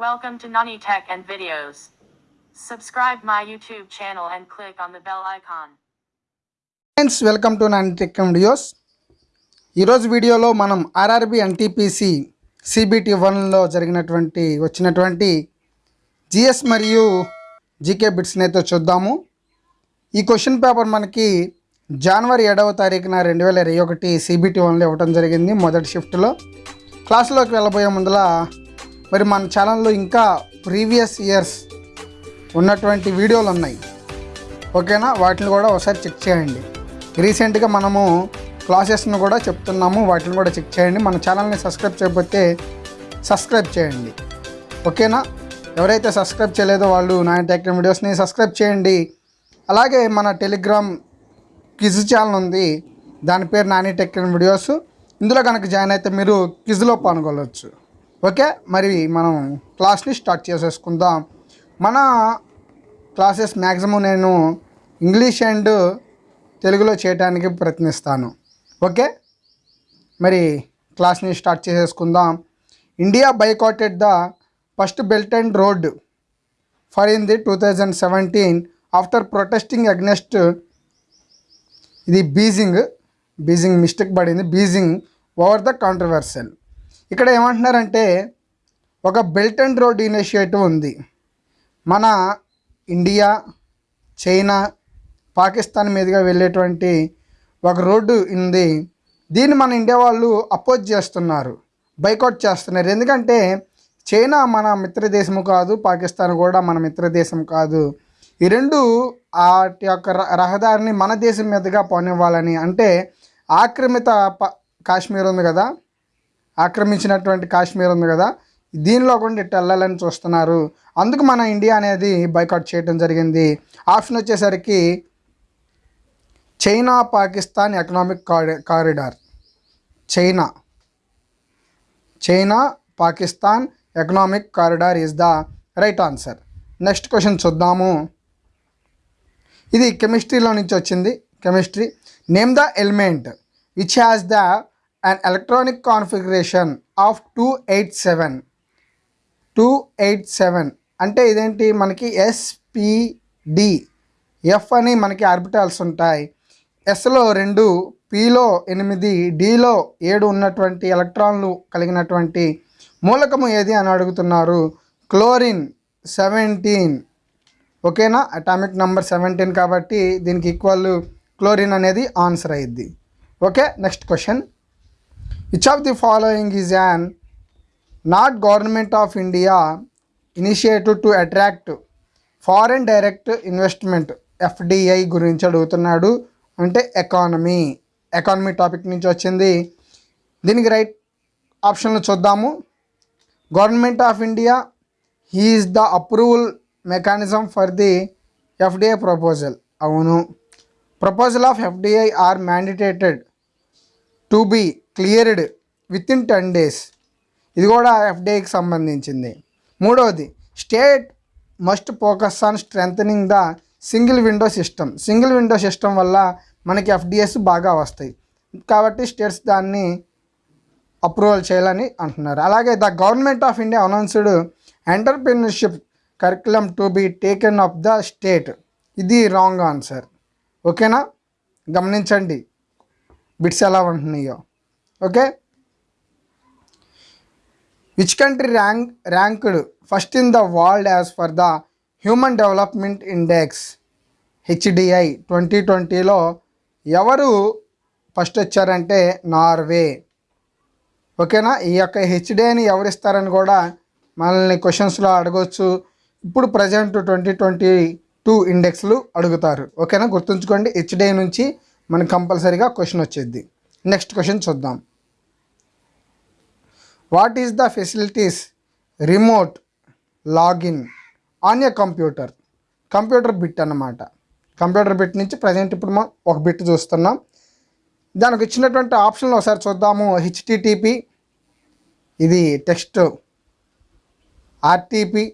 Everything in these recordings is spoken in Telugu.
Welcome to Nani Tech and Videos. Subscribe my YouTube channel and click on the bell icon. Friends welcome to nine tech videos ఈరోజు వీడియోలో మనం ఆర్ఆర్బి ఎన్టీపీసీ సిబిటి వన్లో జరిగినటువంటి వచ్చినటువంటి జిఎస్ మరియు జీకే బిట్స్ని అయితే చూద్దాము ఈ క్వశ్చన్ పేపర్ మనకి జనవరి ఏడవ తారీఖున రెండు వేల ఇరవై ఒకటి సిబిటి వన్లో ఇవ్వడం జరిగింది మొదటి షిఫ్ట్లో క్లాసులోకి వెళ్ళబోయే ముందులా మరి మన ఛానల్లో ఇంకా ప్రీవియస్ ఇయర్స్ ఉన్నటువంటి వీడియోలు ఉన్నాయి. ఓకేనా? వాటిని కూడా ఒకసారి చెక్ చేయండి. రీసెంట్గా మనము క్లాసెస్ను కూడా చెప్తున్నాము. వాటిని కూడా చెక్ చేయండి. మన ఛానల్ని సబ్స్క్రైబ్ చేయకపోతే సబ్స్క్రైబ్ చేయండి. ఓకేనా? ఎవరైతే సబ్స్క్రైబ్ చేయలేదో వాళ్ళు నా టెక్నిక్ వీడియోస్ని సబ్స్క్రైబ్ చేయండి. అలాగే మన టెలిగ్రామ్ క్విజ్ ఛానల్ ఉంది. దాని పేరు నాని టెక్నిక్ వీడియోస్. ఇందులో కనుక జాయిన్ అయితే మీరు క్విజ్లో పాల్గొనవచ్చు ఓకే మరి మనం క్లాస్ని స్టార్ట్ చేసేసుకుందాం. మన క్లాసెస్ మ్యాక్సిమం నేను ఇంగ్లీష్ అండ్ తెలుగులో చేయడానికి ప్రయత్నిస్తాను. ఓకే మరి క్లాస్ని స్టార్ట్ చేసేసుకుందాం. India boycotted the first belt and road for in the two thousand seventeen after protesting against ఇది బీజింగ్ బీజింగ్ మిస్టేక్ పడింది. బీజింగ్ ఓవర్ ద కాంట్రవర్సల్ ఇక్కడ ఏమంటున్నారంటే ఒక బెల్ట్ అండ్ రోడ్ ఇనిషియేటివ్ ఉంది. మన ఇండియా చైనా పాకిస్తాన్ మీదుగా వెళ్ళేటువంటి ఒక రోడ్డు ఉంది. దీన్ని మన ఇండియా వాళ్ళు అపోజ్ చేస్తున్నారు బైకౌట్ చేస్తున్నారు. ఎందుకంటే చైనా మన మిత్ర దేశము కాదు పాకిస్తాన్ కూడా మన మిత్ర దేశం కాదు. ఈ రెండు వాటి యొక్క ర- రహదారిని మన దేశం మీదుగా పోనివ్వాలని అంటే ఆక్రమిత ప కాశ్మీర్ ఉంది కదా ఆక్రమించినటువంటి కాశ్మీర్ ఉంది కదా దీనిలో కూడా ఇట్టు వెళ్ళాలని చూస్తున్నారు. అందుకు మన ఇండియా అనేది బైకాట్ చేయడం జరిగింది. ఆప్షన్ వచ్చేసరికి China Pakistan economic Kari corridor. China. China Pakistan economic corridor is the right answer. Next question చూద్దాము. ఇది కెమిస్ట్రీలో నుంచి వచ్చింది. Chemistry. Name the element which has the an electronic configuration of two eight seven two eight seven అంటే ఇదేంటి? మనకి ఎస్పిడి ఎఫ్ అని మనకి ఆర్బిటాల్స్ ఉంటాయి. ఎస్లో రెండు పిలో ఎనిమిది డిలో ఏడు ఉన్నటువంటి ఎలక్ట్రాన్లు కలిగినటువంటి మూలకము ఏది అని అడుగుతున్నారు? Chlorine seventeen. ఓకేనా? అటామిక్ నెంబర్ సెవెంటీన్ కాబట్టి దీనికి ఈక్వల్ క్లోరిన్ అనేది ఆన్సర్ అయ్యిద్ది. Okay? Next question which of the following is an not government of India initiative to attract foreign direct investment FDI గురించి అడుగుతున్నాడు. అంటే ఎకానమీ ఎకానమీ టాపిక్ నుంచి వచ్చింది. దీనికి రైట్ ఆప్షన్లు చూద్దాము. Government of India eases the approval mechanism for the FDI proposal అవును. Proposal of FDI are mandated to be cleared within ten days. ఇది కూడా ఎఫ్డిఐకి సంబంధించింది. మూడవది state must focus on strengthening the single window system. Single window system వల్ల మనకి ఎఫ్డిఎస్ బాగా వస్తాయి. కాబట్టి స్టేట్స్ దాన్ని అప్రూవల్ చేయాలని అంటున్నారు. అలాగే the government of India announced entrepreneurship curriculum to be taken of the state. ఇది రాంగ్ ఆన్సర్. ఓకేనా? గమనించండి. బిట్స్ ఎలా ఉంటున్నాయో. Okay? Which country rank ranked first in the world as for the human development index HDI twenty ట్వంటీలో ఎవరు ఫస్ట్ వచ్చారంటే నార్వే. ఓకేనా? ఈ యొక్క హెచ్డిఐని ఎవరు ఇస్తారని కూడా మనల్ని క్వశ్చన్స్లో అడగవచ్చు ఇప్పుడు ప్రజెంట్ ట్వంటీ ట్వంటీ టూ ఇండెక్స్లు అడుగుతారు. ఓకేనా? గుర్తుంచుకోండి హెచ్డిఐ నుంచి మనకు కంపల్సరీగా క్వశ్చన్ వచ్చేది. నెక్స్ట్ క్వశ్చన్ చూద్దాం. What is the facilities? Remote login on a computer. Computer bit అన్నమాట. కంప్యూటర్ బిట్ నుంచి ప్రజెంట్ ఇప్పుడు మనం ఒక బిట్ చూస్తున్నాం. దానికి ఇచ్చినటువంటి ఆప్షన్లు ఒకసారి చూద్దాము. హెచ్టిటిపి ఇది టెక్స్ట్ ఆర్టీపీ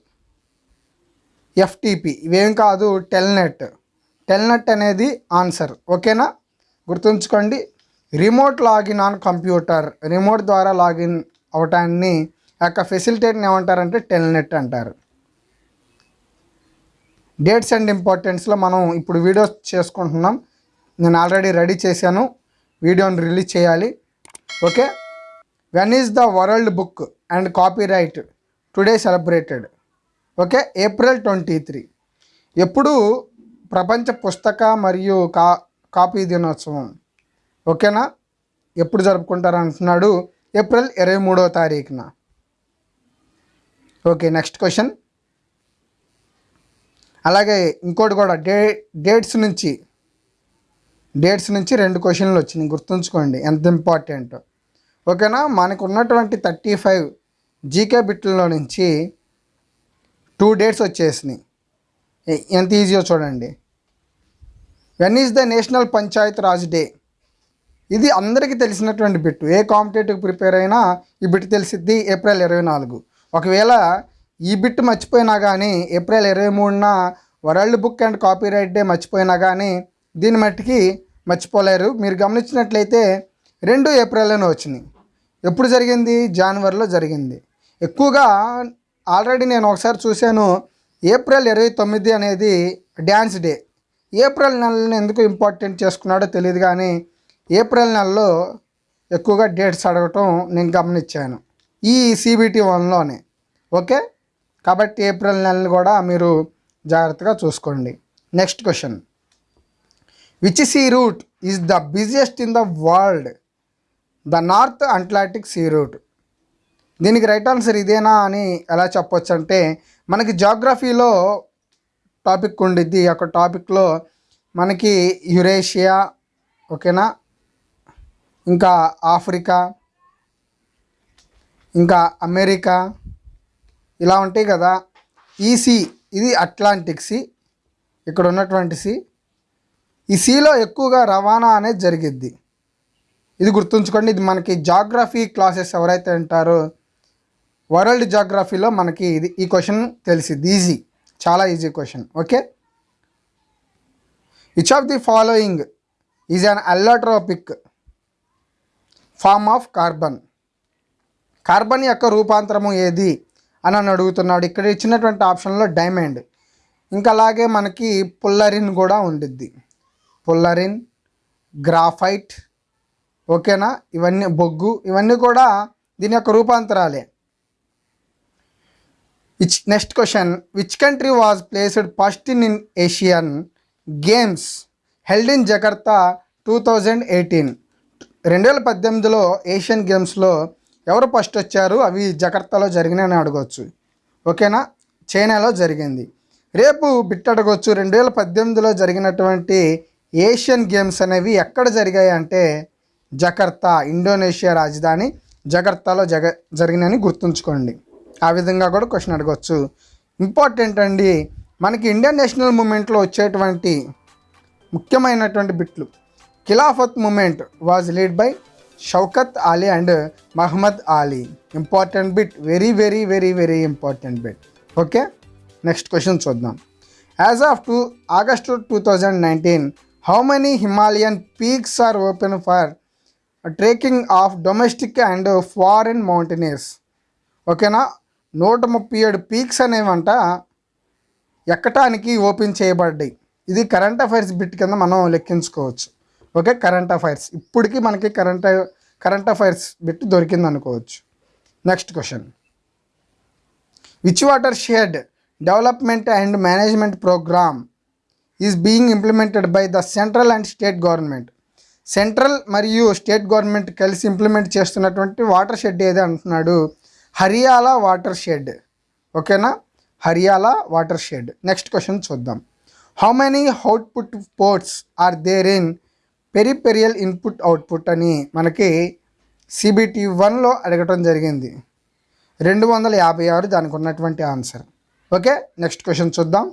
ఎఫ్టీపీ ఇవేం కాదు టెల్నెట్ టెల్నెట్ అనేది ఆన్సర్ ఓకేనా? గుర్తుంచుకోండి. Remote login on computer. Remote ద్వారా లాగిన్ అవటాన్ని యొక్క ఫెసిలిటేట్ని ఏమంటారంటే టెల్నెట్ అంటారు. డేట్స్ అండ్ ఇంపార్టెన్స్లో మనం ఇప్పుడు వీడియోస్ చేసుకుంటున్నాం. నేను ఆల్రెడీ రెడీ చేశాను. వీడియోని రిలీజ్ చేయాలి. Okay when is the world book and copyright today celebrated okay April twenty three ఎప్పుడు ప్రపంచ పుస్తక మరియు కా కాపీ దినోత్సవం. ఓకేనా ఎప్పుడు జరుపుకుంటారు అంటున్నాడు ఏప్రిల్ ఇరవై మూడో తారీఖున. Okay next question. అలాగే ఇంకోటి కూడా డే డేట్స్ నుంచి డేట్స్ నుంచి రెండు క్వశ్చన్లు వచ్చినాయి గుర్తుంచుకోండి ఎంత ఇంపార్టెంట్. ఓకేనా? మనకు ఉన్నటువంటి థర్టీ ఫైవ్ జీకే బిట్లలో నుంచి టూ డేట్స్ వచ్చేసినాయి. ఎంత ఈజీయో చూడండి. When is the national panchayat raj day? ఇది అందరికీ తెలిసినటువంటి బిట్ ఏ కాంపిటేటివ్ ప్రిపేర్ అయినా ఈ బిట్ తెలిసిద్ది ఏప్రిల్ ఇరవై నాలుగు. ఒకవేళ ఈ బిట్ మర్చిపోయినా కానీ ఏప్రిల్ ఇరవై మూడున world book and copyright day మర్చిపోయినా కానీ దీని మట్టికి మర్చిపోలేరు. మీరు గమనించినట్లయితే రెండు ఏప్రిల్లోనే వచ్చినాయి ఎప్పుడు జరిగింది? జనవరిలో జరిగింది. ఎక్కువగా ఆల్రెడీ నేను ఒకసారి చూశాను ఏప్రిల్ ఇరవై తొమ్మిది అనేది డ్యాన్స్ డే. ఏప్రిల్ నెలను ఎందుకు ఇంపార్టెంట్ చేసుకున్నాడో తెలియదు కానీ ఏప్రిల్ నెలలో ఎక్కువగా డేట్స్ అడగటం నేను గమనించాను. ఈ సిబిటి వన్లోనే. ఓకే? కాబట్టి ఏప్రిల్ నెలని కూడా మీరు జాగ్రత్తగా చూసుకోండి. Next question. Which sea route is the busiest in the world? The north Atlantic sea route. దీనికి రైట్ ఆన్సర్ ఇదేనా అని ఎలా చెప్పొచ్చు అంటే మనకి జాగ్రఫీలో టాపిక్ ఉండిద్ది. ఒక యొక్క టాపిక్లో మనకి యురేషియా ఓకేనా? ఇంకా ఆఫ్రికా ఇంకా అమెరికా ఇలా ఉంటాయి కదా. ఈ సీ ఇది అట్లాంటిక్ సీ ఇక్కడ ఉన్నటువంటి సీ. ఈ సీలో ఎక్కువగా రవాణా అనేది జరిగిద్ది. ఇది గుర్తుంచుకోండి ఇది మనకి జాగ్రఫీ క్లాసెస్ ఎవరైతే ఉంటారో వరల్డ్ జాగ్రఫీలో మనకి ఇది ఈ క్వశ్చన్ తెలిసింది ఈజీ చాలా easy question okay? Which of the following is an allotropic form of carbon. Carbon యొక్క రూపాంతరము ఏది? అని అని అడుగుతున్నాడు. ఇక్కడ ఇచ్చినటువంటి ఆప్షన్లో డైమండ్. ఇంకా అలాగే మనకి పుల్లరిన్ కూడా ఉండిద్ది. పుల్లరిన్ గ్రాఫైట్ ఓకేనా? ఇవన్నీ బొగ్గు ఇవన్నీ కూడా దీని యొక్క రూపాంతరాలే. Which next question. Which country was placed first in in Asian games held in Jakarta two thousand eighteen రెండు వేల పద్దెనిమిదిలో ఏషియన్ గేమ్స్లో ఎవరు ఫస్ట్ వచ్చారు? అవి జకర్తాలో జరిగినాయని అడగవచ్చు ఓకేనా? చైనాలో జరిగింది. రేపు బిట్ అడగవచ్చు రెండు వేల పద్దెనిమిదిలో జరిగినటువంటి ఏషియన్ గేమ్స్ అనేవి ఎక్కడ జరిగాయి అంటే జకర్తా ఇండోనేషియా రాజధాని జకర్తాలో జగ జరిగినని గుర్తుంచుకోండి. ఆ విధంగా కూడా క్వశ్చన్ అడగవచ్చు ఇంపార్టెంట్ అండి మనకి ఇండియన్ నేషనల్ మూమెంట్లో వచ్చేటువంటి ముఖ్యమైనటువంటి బిట్లు. Khilafat movement was lead by Shaukat Ali and Mohammad Ali. Important bit very very very very important bit. Okay? Next question చూద్దాం. As of two August two thousand nineteen how many Himalayan peaks are open for trekking of domestic and foreign mountaineers ఓకేనా? నూట ముప్పై ఏడు పీక్స్ అనేవంట ఎక్కటానికి ఓపెన్ చేయబడ్డాయి. ఇది కరెంట్ అఫైర్స్ బిట్ కింద మనం లెక్కించుకోవచ్చు. ఓకే కరెంట్ అఫైర్స్ ఇప్పటికీ మనకి కరెంట్ కరెంట్ అఫైర్స్ బిట్ దొరికింది అనుకోవచ్చు. Next question which watershed development and management programme is being implemented by the central and state government central మరియు స్టేట్ గవర్నమెంట్ కలిసి ఇంప్లిమెంట్ చేస్తున్నటువంటి వాటర్ షెడ్ ఏది అంటున్నాడు? హరియాలా వాటర్ షెడ్ ఓకేనా Hariyali water shed next question చూద్దాం. How many output ports are there in peripheral input output అని మనకి సిబిటి వన్లో అడగటం జరిగింది. రెండు వందల యాభై ఆరు దానికి ఉన్నటువంటి ఆన్సర్. ఓకే నెక్స్ట్ క్వశ్చన్ చూద్దాం.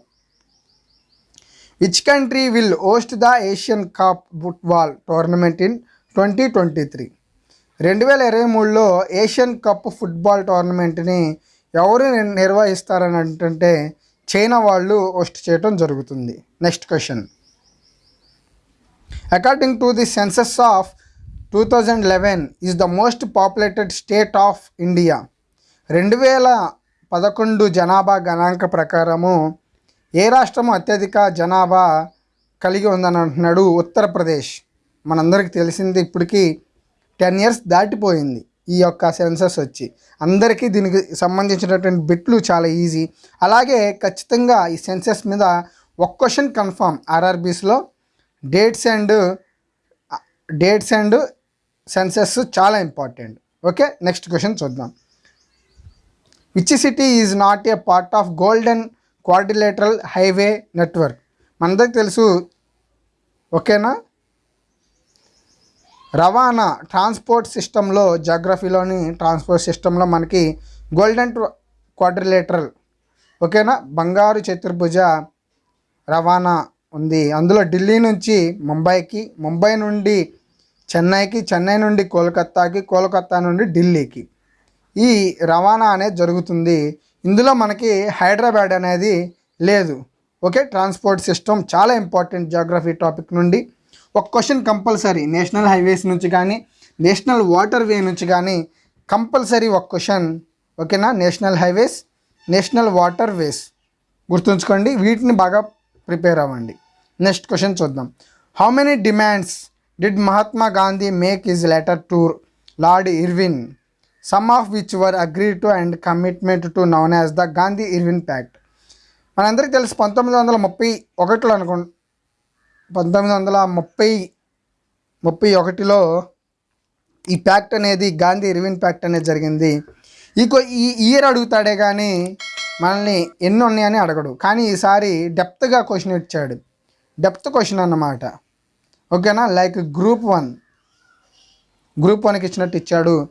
Which country will host the Asian cup football tournament in twenty twenty three రెండు వేల ఇరవై మూడులో ఏషియన్ కప్ ఫుట్బాల్ టోర్నమెంట్ని ఎవరు నిర్వహిస్తారని అంటే చైనా వాళ్ళు హోస్ట్ చేయడం జరుగుతుంది. Next question according to the census of two thousand eleven is the most populated state of India రెండు వేల పదకొండు జనాభా గణాంక ప్రకారము ఏ రాష్ట్రము అత్యధిక జనాభా కలిగి ఉందని అంటున్నాడు ఉత్తరప్రదేశ్. మనందరికీ తెలిసింది ఇప్పటికీ టెన్ ఇయర్స్ దాటిపోయింది ఈ యొక్క సెన్సస్ వచ్చి. అందరికీ దీనికి సంబంధించినటువంటి బిట్లు చాలా ఈజీ అలాగే ఖచ్చితంగా ఈ సెన్సస్ మీద ఒక question confirm ఆర్ఆర్బీస్లో dates and dates and census చాలా ఇంపార్టెంట్. ఓకే నెక్స్ట్ క్వశ్చన్ చూద్దాం. Which city is not a part of golden quadrilateral highway network. మనందరికి తెలుసు ఓకేనా? రవాణా ట్రాన్స్పోర్ట్ సిస్టంలో జాగ్రఫీలోని ట్రాన్స్పోర్ట్ సిస్టంలో మనకి గోల్డెన్ క్వాడ్రిలేటరల్ ఓకేనా? బంగారు చతుర్భుజ రవాణా ఉంది. అందులో ఢిల్లీ నుంచి ముంబైకి ముంబై నుండి చెన్నైకి చెన్నై నుండి కోల్కత్తాకి కోల్కత్తా నుండి ఢిల్లీకి ఈ రవాణా అనేది జరుగుతుంది. ఇందులో మనకి హైదరాబాద్ అనేది లేదు. ఓకే ట్రాన్స్పోర్ట్ సిస్టమ్ చాలా ఇంపార్టెంట్ జాగ్రఫీ టాపిక్ నుండి. ఒక క్వశ్చన్ కంపల్సరీ నేషనల్ హైవేస్ నుంచి కానీ నేషనల్ వాటర్ వే నుంచి కానీ కంపల్సరీ ఒక క్వశ్చన్ ఓకేనా? National highways national water ways గుర్తుంచుకోండి. వీటిని బాగా ప్రిపేర్ అవ్వండి. నెక్స్ట్ క్వశ్చన్ చూద్దాం. How many demands did Mahatma Gandhi make his letter to Lord Irwin some of which were agree to and commitment to known as the Gandhi Irwin pact మనందరికీ తెలుసు పంతొమ్మిది వందల ముప్పై ఒకటిలో అనుకో పంతొమ్మిది వందల ముప్పై ముప్పై ఒకటిలో ఈ ప్యాక్ట్ అనేది గాంధీ ఇర్విన్ ప్యాక్ట్ అనేది జరిగింది. ఈ ఈ ఇయర్ అడుగుతాడే కానీ మనల్ని ఎన్ని ఉన్నాయని అడగడు. కానీ ఈసారి డెప్త్గా క్వశ్చన్ ఇచ్చాడు. డెప్త్ క్వశ్చన్ అన్నమాట. ఓకేనా? Like group one. గ్రూప్ వన్కి ఇచ్చినట్టు ఇచ్చాడు.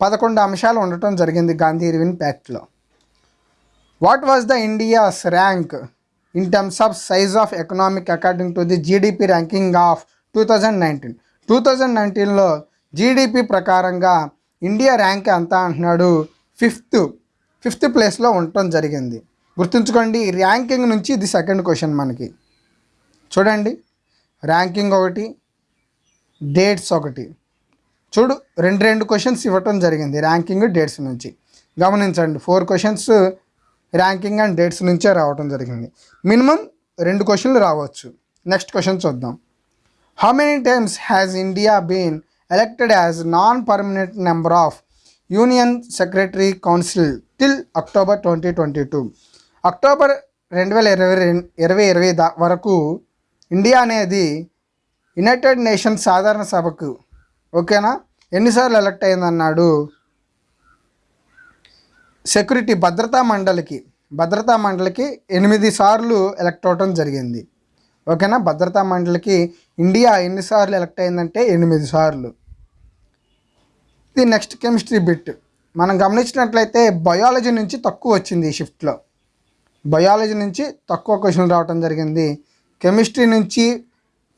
పదకొండు అంశాలు ఉండటం జరిగింది Gandhi Irwin ప్యాక్ట్లో. What was the India's rank in terms of size of economic according to the GDP ranking of two thousand nineteen? Two thousand నైన్టీన్లో జీడిపి ప్రకారంగా ఇండియా ర్యాంక్ ఎంత అంటున్నాడు? ఫిఫ్త్. ఫిఫ్త్ ప్లేస్లో ఉండటం జరిగింది. గుర్తుంచుకోండి ర్యాంకింగ్ నుంచి ఇది సెకండ్ క్వశ్చన్ మనకి. చూడండి. ర్యాంకింగ్ ఒకటి డేట్స్ ఒకటి. చూడు రెండు రెండు క్వశ్చన్స్ ఇవ్వటం జరిగింది ర్యాంకింగ్ డేట్స్ నుంచి. గమనించండి four questions ranking and dates నుంచే రావటం జరిగింది. మినిమం రెండు క్వశ్చన్లు రావచ్చు. నెక్స్ట్ క్వశ్చన్ చూద్దాం. How many times has India been elected as non permanent member of union secretary council till October twenty twenty two October రెండు వేల ఇరవై రెండు ఇరవై ఇరవై దా వరకు ఇండియా అనేది యునైటెడ్ నేషన్స్ సాధారణ సభకు. ఓకేనా? ఎన్నిసార్లు ఎలక్ట్ అయిందన్నాడు సెక్యూరిటీ భద్రతా మండలికి. భద్రతా మండలికి ఎనిమిది సార్లు ఎలక్ట్ అవ్వటం జరిగింది. ఓకేనా? భద్రతా మండలికి ఇండియా ఎన్నిసార్లు ఎలక్ట్ అయిందంటే ఎనిమిది సార్లు. ఇది నెక్స్ట్ కెమిస్ట్రీ బిట్. మనం గమనించినట్లయితే బయాలజీ నుంచి తక్కువ వచ్చింది ఈ షిఫ్ట్లో. బయాలజీ నుంచి తక్కువ క్వశ్చన్లు రావటం జరిగింది. కెమిస్ట్రీ నుంచి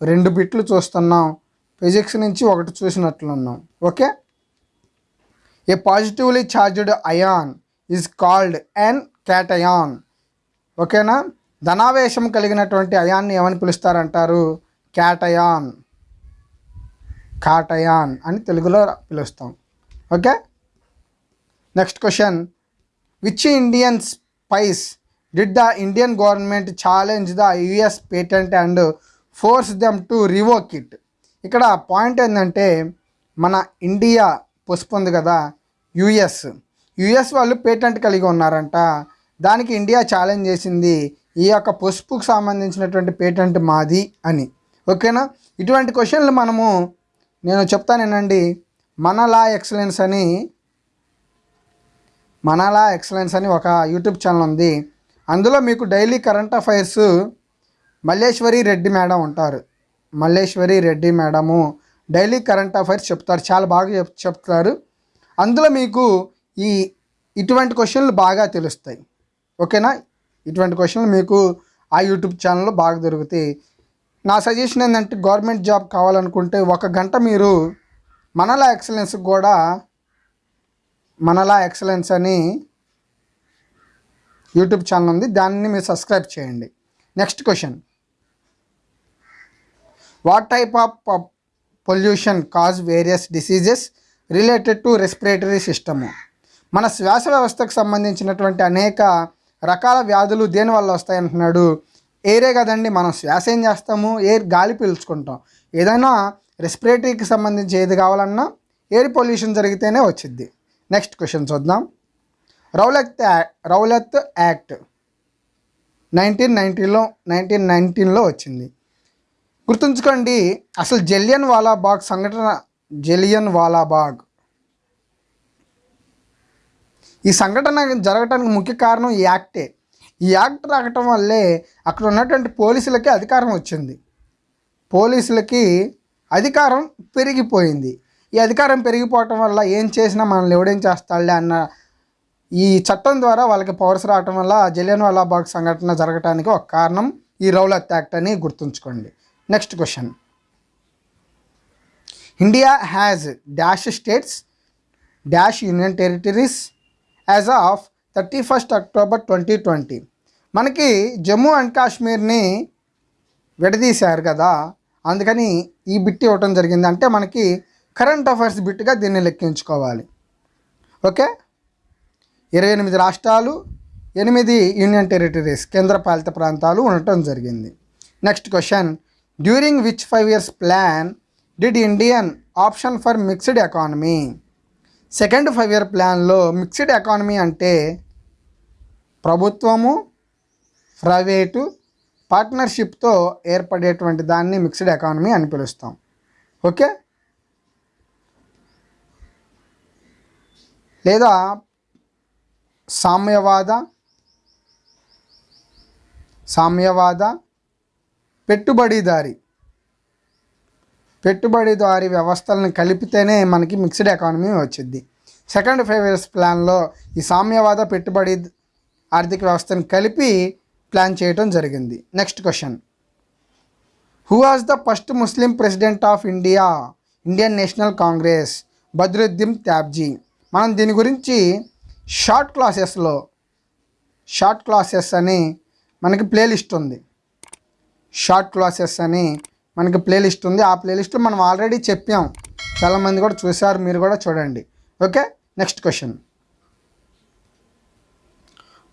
రెండు బిట్లు చూస్తున్నాం. ఫిజిక్స్ నుంచి ఒకటి చూసినట్లున్నాం. Okay? A positively charged ion is called an cation ఓకేనా? ధనావేశం కలిగినటువంటి అయాన్ని ఏమని పిలుస్తారంటారు? క్యాటయాన్ కాటయాన్ అని తెలుగులో పిలుస్తాం. Okay? Next question which Indian spice did the Indian government challenge the US patent and force them to revoke it ఇక్కడ పాయింట్ ఏంటంటే మన ఇండియా పొసుపుంది ఉంది కదా యుఎస్ యుఎస్ వాళ్ళు పేటెంట్ కలిగి ఉన్నారంట. దానికి ఇండియా ఛాలెంజ్ చేసింది ఈ యొక్క పసుపుకు సంబంధించినటువంటి పేటెంట్ మాది అని. ఓకేనా ఇటువంటి క్వశ్చన్లు మనము నేను చెప్తానేనండి. మనలా ఎక్సలెన్స్ అని మనలా ఎక్సలెన్స్ అని ఒక యూట్యూబ్ ఛానల్ ఉంది. అందులో మీకు daily current affairs Malleswari Reddy madam ఉంటారు. Malleswari Reddy madam daily current affairs చెప్తారు. చాలా బాగా చెప్ చెప్తారు. అందులో మీకు ఈ ఇటువంటి క్వశ్చన్లు బాగా తెలుస్తాయి. ఓకేనా? ఇటువంటి క్వశ్చన్లు మీకు ఆ యూట్యూబ్ ఛానల్లో బాగా దొరుకుతాయి. నా సజెషన్ ఏంటంటే గవర్నమెంట్ జాబ్ కావాలనుకుంటే ఒక గంట మీరు మనలా ఎక్సలెన్స్ కూడా మనలా ఎక్సలెన్స్ అని యూట్యూబ్ ఛానల్ ఉంది దాన్ని మీరు సబ్స్క్రైబ్ చేయండి. Next question what type of pollution cause various diseases related to respiratory system మన శ్వాస వ్యవస్థకు సంబంధించినటువంటి అనేక రకాల వ్యాధులు దేనివల్ల వస్తాయంటున్నాడు ఎయిరే కదండి మనం శ్వాస ఏం చేస్తాము? ఎయిర్ గాలి పీల్చుకుంటాం. ఏదైనా రెస్పిరేటరీకి సంబంధించి ఏది కావాలన్నా ఎయిర్ పొల్యూషన్ జరిగితేనే వచ్చింది నెక్స్ట్ క్వశ్చన్ చూద్దాం. రౌలత్ యా- రౌలత్ యాక్ట్ నైన్టీన్ నైన్టీన్లో నైన్టీన్ నైన్టీన్లో వచ్చింది. గుర్తుంచుకోండి అసలు జలియన్ వాలాబాగ్ సంఘటన జలియన్ వాలాబాగ్. ఈ సంఘటన జరగటానికి ముఖ్య కారణం ఈ యాక్టే. ఈ యాక్ట్ రావటం వల్లే అక్కడ ఉన్నటువంటి పోలీసులకి అధికారం వచ్చింది. పోలీసులకి అధికారం పెరిగిపోయింది. ఈ అధికారం పెరిగిపోవటం వల్ల ఏం చేసినా మనల్ని ఎవడేం చేస్తాడులే అన్న ఈ చట్టం ద్వారా వాళ్ళకి పవర్స్ రావటం వల్ల జలియన్ వాలాబాగ్ సంఘటన జరగటానికి ఒక కారణం ఈ రౌలత్ యాక్ట్ అని గుర్తుంచుకోండి. Next question India has dash states dash union territories as of thirty first October twenty twenty మనకి జమ్మూ అండ్ కాశ్మీర్ని విడదీశారు కదా అందుకని ఈ బిట్ ఇవ్వటం జరిగింది. అంటే మనకి కరెంట్ అఫైర్స్ బిట్గా దీన్ని లెక్కించుకోవాలి. ఓకే ఇరవై ఎనిమిది రాష్ట్రాలు ఎనిమిది యూనియన్ టెరిటరీస్ కేంద్రపాలిత ప్రాంతాలు ఉండటం జరిగింది. Next question. During which five years plan did Indian option for mixed economy? Second five year ప్లాన్లో మిక్స్డ్ ఎకానమీ అంటే ప్రభుత్వము ప్రైవేటు పార్ట్నర్షిప్తో ఏర్పడేటువంటి దాన్ని మిక్స్డ్ ఎకానమీ అని పిలుస్తాం. ఓకే? లేదా సామ్యవాద సామ్యవాద పెట్టుబడిదారి. పెట్టుబడిదారి వ్యవస్థలను కలిపితేనే మనకి మిక్స్డ్ ఎకానమీ వచ్చింది సెకండ్ ఫైవ్ ఇయర్స్ ప్లాన్లో ఈ సామ్యవాద పెట్టుబడి ఆర్థిక వ్యవస్థను కలిపి ప్లాన్ చేయటం జరిగింది. Next question. Who was the first Muslim president of India Indian National Congress Badruddin Tyabji. మనం దీని గురించి షార్ట్ క్లాసెస్లో షార్ట్ క్లాసెస్ అని మనకి ప్లేలిస్ట్ ఉంది. షార్ట్ క్లాసెస్ అని మనకి ప్లేలిస్ట్ ఉంది. ఆ ప్లేలిస్ట్లో మనం ఆల్రెడీ చెప్పాం. చాలామంది కూడా చూశారు. మీరు కూడా చూడండి. Okay? Next question.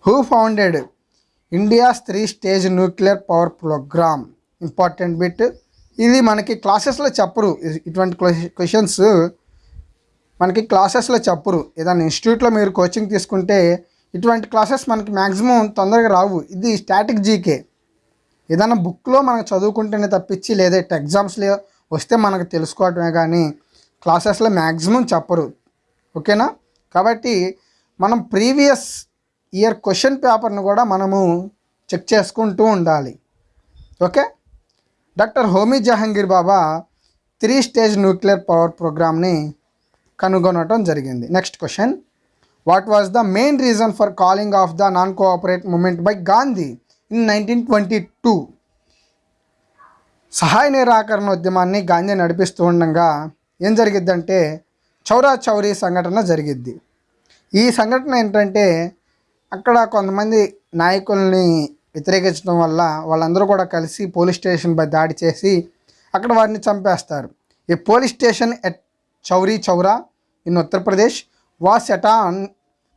Who founded India's three stage nuclear power programme important bit ఇది మనకి క్లాసెస్లో చెప్పరు. ఇటువంటి క్వశ్చన్స్ మనకి క్లాసెస్లో చెప్పరు. ఏదైనా ఇన్స్టిట్యూట్లో మీరు కోచింగ్ తీసుకుంటే ఇటువంటి క్లాసెస్ మనకి మ్యాక్సిమం తొందరగా రావు. ఇది స్టాటిక్ జీకే. ఏదైనా బుక్లో మనకు చదువుకుంటేనే తప్పించి లేదా ఎగ్జామ్స్లో వస్తే మనకు తెలుసుకోవటమే కానీ క్లాసెస్లో మ్యాక్సిమం చెప్పరు. ఓకేనా? కాబట్టి మనం ప్రీవియస్ ఇయర్ క్వశ్చన్ పేపర్ను కూడా మనము చెక్ చేసుకుంటూ ఉండాలి. Okay? Doctor Homi Jehangir Bhabha three stage nuclear power ప్రోగ్రామ్ని కనుగొనటం జరిగింది. Next question what was the main reason for calling off the non cooperate movement by Gandhi in nineteen twenty two సహాయ నిరాకరణ ఉద్యమాన్ని గాంధీ నడిపిస్తూ ఉండగా ఏం జరిగిద్దంటే చౌరా చౌరీ సంఘటన జరిగిద్ది. ఈ సంఘటన ఏంటంటే అక్కడ కొంతమంది నాయకుల్ని వ్యతిరేకించడం వల్ల వాళ్ళందరూ కూడా కలిసి పోలీస్ స్టేషన్పై దాడి చేసి అక్కడ వారిని చంపేస్తారు. ఈ police station at Chauri Chaura in Uttar Pradesh was ఎటాన్ on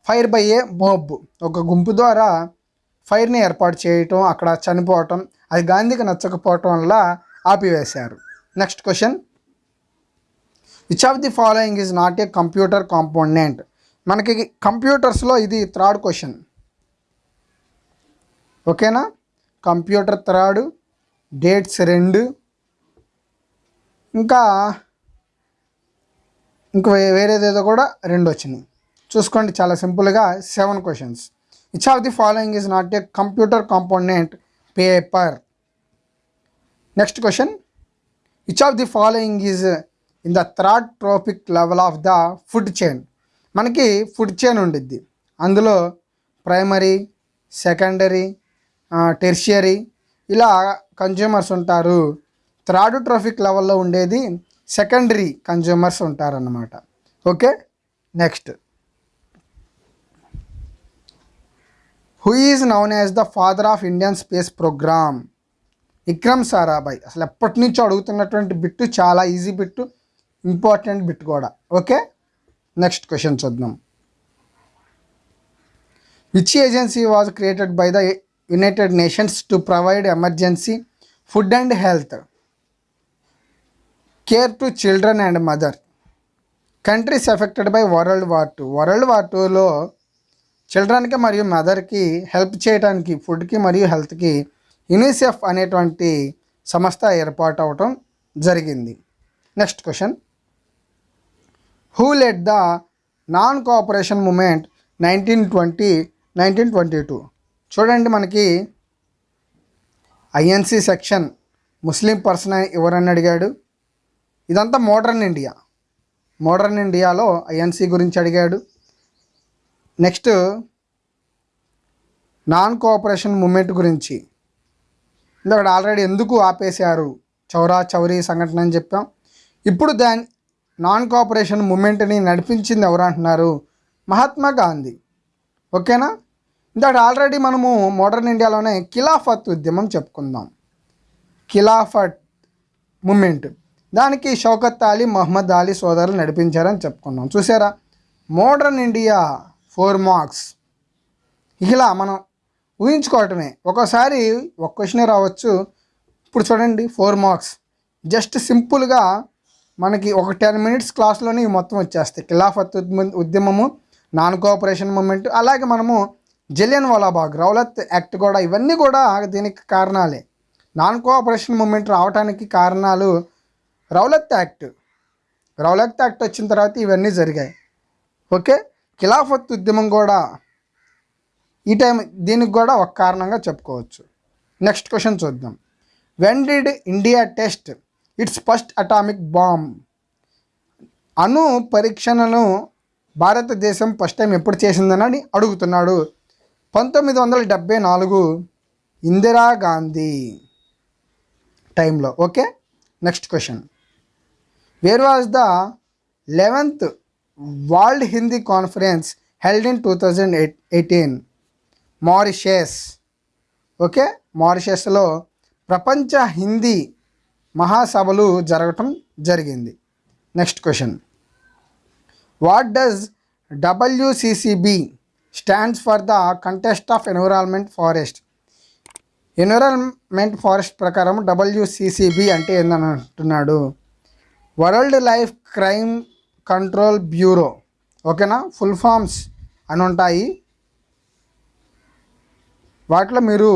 fire by a mob. ఒక గుంపు ద్వారా ఫైర్ని ఏర్పాటు చేయటం అక్కడ చనిపోవటం అది గాంధీకి నచ్చకపోవటం వల్ల ఆపివేశారు. Next question. Which of the following is not a computer component మనకి కంప్యూటర్స్లో ఇది థర్డ్ క్వశ్చన్. ఓకేనా? కంప్యూటర్ థర్డ్ డేట్స్ రెండు. ఇంకా ఇంకా వేరేదేదో కూడా రెండు వచ్చినాయి చూసుకోండి చాలా సింపుల్గా seven questions. Which of the following is not a computer component paper next question which of the following is in the third trophic level of the food chain మనకి ఫుడ్ చైన్ ఉండిద్ది. అందులో ప్రైమరీ సెకండరీ టెర్షియరీ ఇలా కన్జ్యూమర్స్ ఉంటారు. థర్డ్ ట్రాఫిక్ లెవెల్లో ఉండేది సెకండరీ కన్జ్యూమర్స్ ఉంటారన్నమాట. Okay next who is known as the father of Indian space programme Vikram Sarabhai అసలు ఎప్పటి నుంచో అడుగుతున్నటువంటి బిట్టు చాలా ఈజీ బిట్టు ఇంపార్టెంట్ బిట్ కూడా. ఓకే నెక్స్ట్ క్వశ్చన్ చూద్దాం. Which agency was created by the United Nations to provide emergency food and health care to children and mother countries affected by world war two world war టూలో చిల్డ్రన్కి మరియు మదర్కి హెల్ప్ చేయడానికి ఫుడ్కి మరియు హెల్త్కి యునిసెఫ్ అనేటువంటి సంస్థ ఏర్పాటు అవటం జరిగింది. Next question who led the non cooperation movement nineteen twenty nineteen twenty two చూడండి మనకి ఐఎన్సీ సెక్షన్ ముస్లిం పర్సన్ ఎవరని అడిగాడు? ఇదంతా మోడర్న్ ఇండియా. మోడర్న్ ఇండియాలో ఐఎన్సి గురించి అడిగాడు. నెక్స్ట్ నాన్ కోఆపరేషన్ మూమెంట్ గురించి. ఇంకొకటి ఆల్రెడీ ఎందుకు ఆపేశారు? చౌరా చౌరీ సంఘటన అని చెప్పాం. ఇప్పుడు దాని నాన్ కోఆపరేషన్ మూమెంట్ని నడిపించింది ఎవరంటున్నారు మహాత్మా గాంధీ. ఓకేనా? ఇందాక ఆల్రెడీ మనము మోడర్న్ ఇండియాలోనే ఖిలాఫత్ ఉద్యమం చెప్పుకుందాం. ఖిలాఫత్ మూమెంట్ దానికి షౌకత్ అలీ మహమ్మద్ అలీ సోదరులు నడిపించారని చెప్పుకున్నాం. చూసారా మోడర్న్ ఇండియా ఫోర్ మార్క్స్. ఇలా మనం ఊహించుకోవటమే. ఒకసారి ఒక క్వశ్చనే రావచ్చు. ఇప్పుడు చూడండి ఫోర్ మార్క్స్. జస్ట్ సింపుల్గా మనకి ఒక టెన్ మినిట్స్ క్లాస్లోనే మొత్తం వచ్చేస్తాయి. ఖిలాఫత్ ఉద్యమము నాన్ కోఆపరేషన్ మూమెంట్ అలాగే మనము జలియన్ వాలాబాగ్ రౌలత్ యాక్ట్ కూడా ఇవన్నీ కూడా దీనికి కారణాలే. నాన్ కోఆపరేషన్ మూమెంట్ రావడానికి కారణాలు రౌలత్ యాక్ట్. రౌలత్ యాక్ట్ వచ్చిన తర్వాత ఇవన్నీ జరిగాయి. ఓకే? ఖిలాఫత్ ఉద్యమం కూడా ఈ టైం దీనికి కూడా ఒక కారణంగా చెప్పుకోవచ్చు. నెక్స్ట్ క్వశ్చన్ చూద్దాం. When did India test its first atomic bomb అణు పరీక్షణను భారతదేశం ఫస్ట్ టైం ఎప్పుడు చేసిందని అడుగుతున్నాడు. పంతొమ్మిది వందల డెబ్బై నాలుగు ఇందిరాగాంధీ టైంలో. Okay? Next question. Where was the eleventh world Hindi conference held in two thousand eight eighteen Mauritius okay మారిషస్లో ప్రపంచ హిందీ మహాసభలు జరగటం జరిగింది. Next question what does WCCB stands for the context of environment forest environment forest ప్రకారం డబ్ల్యూసిసిబి అంటే ఏందని అంటున్నాడు world life crime control bureau ఓకేనా? ఫుల్ ఫామ్స్ అని ఉంటాయి. వాటిలో మీరు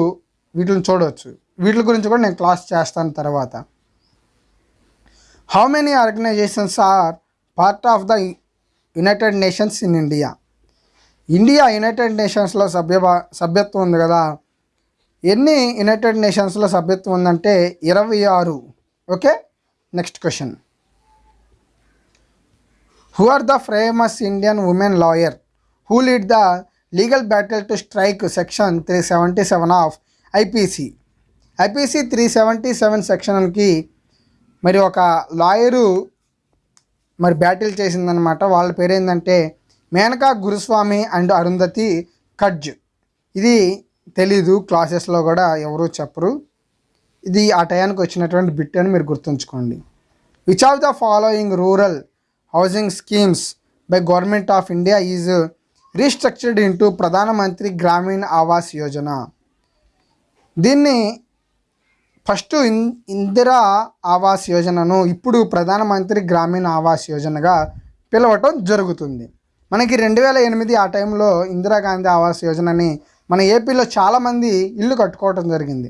వీటిని చూడవచ్చు వీటి గురించి కూడా నేను క్లాస్ చేస్తాను తర్వాత. How many organisations are part of the United Nations in India India United నేషన్స్లో సభ్య సభ్యత్వం ఉంది కదా. ఎన్ని యునైటెడ్ నేషన్స్లో సభ్యత్వం ఉందంటే ఇరవై ఆరు. Okay next question who are the famous Indian women lawyer who lead the legal battle to strike section three seventy seven of IPC IPC three seventy seven సెక్షన్కి మరి ఒక లాయరు మరి బ్యాటిల్ చేసిందనమాట వాళ్ళ పేరు ఏంటంటే మేనకా గురుస్వామి అండ్ అరుంధతి కడ్జ్ ఇది తెలీదు క్లాసెస్లో కూడా ఎవరు చెప్పరు. ఇది ఆ టయానికి వచ్చినటువంటి బిట్ అని మీరు గుర్తుంచుకోండి. Which of the following rural housing schemes by government of India is restructured into Pradhan Mantri Gramin Awas Yojana. దీన్ని ఫస్ట్ ఇన్ ఇందిరా ఆవాస్ యోజనను ఇప్పుడు ప్రధానమంత్రి గ్రామీణ ఆవాస్ యోజనగా పిలవటం జరుగుతుంది. మనకి రెండు వేల ఎనిమిది ఆ టైంలో ఇందిరాగాంధీ ఆవాస్ యోజనని మన ఏపీలో చాలామంది ఇల్లు కట్టుకోవటం జరిగింది.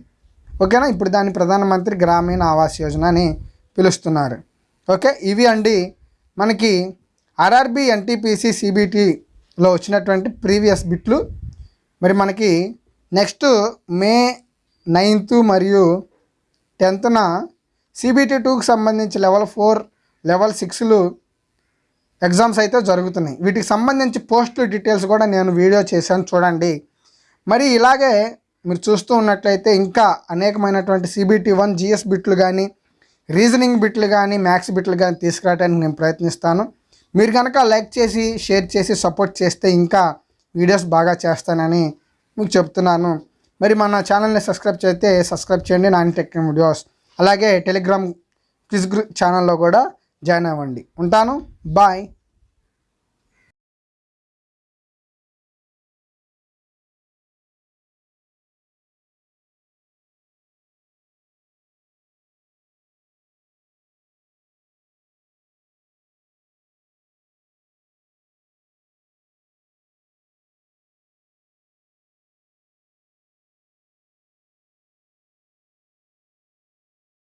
ఓకేనా? ఇప్పుడు దాన్ని ప్రధానమంత్రి గ్రామీణ ఆవాస్ యోజన అని పిలుస్తున్నారు. ఓకే? ఇవి అండి మనకి ఆర్ఆర్బి ఎన్టీపీసీ సిబిటీలో వచ్చినటువంటి ప్రీవియస్ బిట్లు. మరి మనకి నెక్స్ట్ మే నైన్త్ మరియు టెన్త్న సిబిటీ టూకి సంబంధించి లెవెల్ ఫోర్ లెవెల్ సిక్స్లు ఎగ్జామ్స్ అయితే జరుగుతున్నాయి. వీటికి సంబంధించి పోస్టులు డీటెయిల్స్ కూడా నేను వీడియో చేశాను చూడండి. మరి ఇలాగే మీరు చూస్తూ ఉన్నట్లయితే ఇంకా అనేకమైనటువంటి సిబిటీ వన్ జిఎస్ బిట్లు కానీ రీజనింగ్ బిట్లు కానీ మ్యాథ్స్ బిట్లు కానీ తీసుకురావడానికి నేను ప్రయత్నిస్తాను. మీరు కనుక లైక్ చేసి షేర్ చేసి సపోర్ట్ చేస్తే ఇంకా వీడియోస్ బాగా చేస్తానని మీకు చెప్తున్నాను. మరి మన ఛానల్ని సబ్స్క్రైబ్ చేస్తే సబ్స్క్రైబ్ చేయండి. Nani tech videos. అలాగే టెలిగ్రామ్ క్విజ్ గ్రూప్ ఛానల్లో కూడా జాయిన్ అవ్వండి. ఉంటాను. బాయ్.